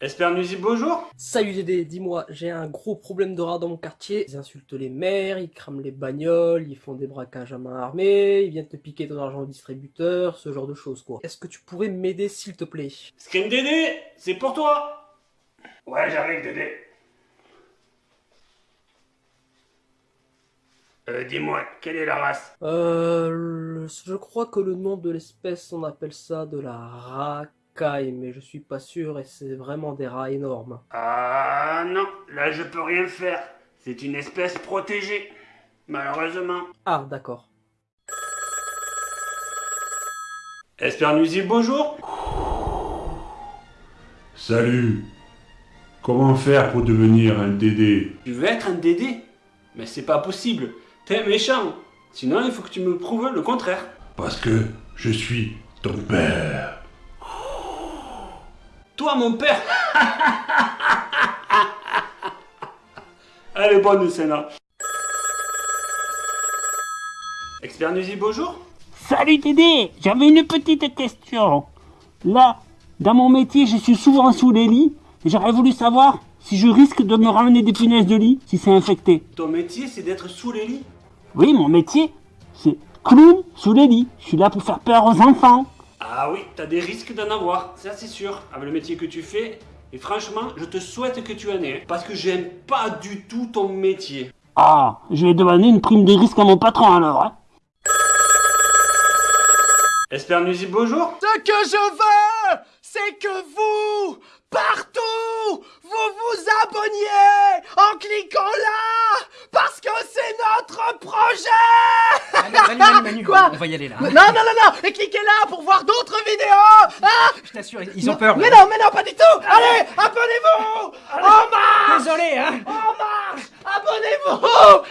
Espère nuisible, bonjour Salut Dédé, dis-moi, j'ai un gros problème de rats dans mon quartier. Ils insultent les maires, ils crament les bagnoles, ils font des braquages à main armée, ils viennent te piquer ton argent au distributeur, ce genre de choses quoi. Est-ce que tu pourrais m'aider s'il te plaît? Scream Dédé, c'est pour toi Ouais, j'arrive Dédé. Euh, dis-moi, quelle est la race? Euh, je crois que le nom de l'espèce, on appelle ça de la racaille, mais je suis pas sûr et c'est vraiment des rats énormes. Ah non, là je peux rien faire. C'est une espèce protégée. Malheureusement. Ah, d'accord. Espère nuisible, bonjour Salut. Comment faire pour devenir un Dédé Tu veux être un Dédé Mais c'est pas possible. T'es méchant. Sinon, il faut que tu me prouves le contraire. Parce que je suis ton père. Toi, mon père Elle est bonne, celle-là. Expert nuisible, bonjour Salut Dédé, j'avais une petite question. Là, dans mon métier, je suis souvent sous les lits et j'aurais voulu savoir si je risque de me ramener des punaises de lit si c'est infecté. Ton métier, c'est d'être sous les lits? Oui, mon métier, c'est clown sous les lits. Je suis là pour faire peur aux enfants. Ah oui, t'as des risques d'en avoir, ça c'est sûr, avec le métier que tu fais. Et franchement, je te souhaite que tu en aies, hein, parce que j'aime pas du tout ton métier. Ah, je vais demander une prime de risque à mon patron alors. Hein. Espère nuisible, bonjour Ce que je veux, c'est que vous, partout, vous vous abonniez en cliquant là, parce que c'est notre projet Manu, Manu, Manu, Manu, Quoi on va y aller là. Non, non, non, non, et cliquez là pour voir d'autres vidéos hein Je t'assure, ils ont peur. Mais non, mais non, pas du tout Allez, abonnez-vous En marche Désolé, hein. En marche Abonnez-vous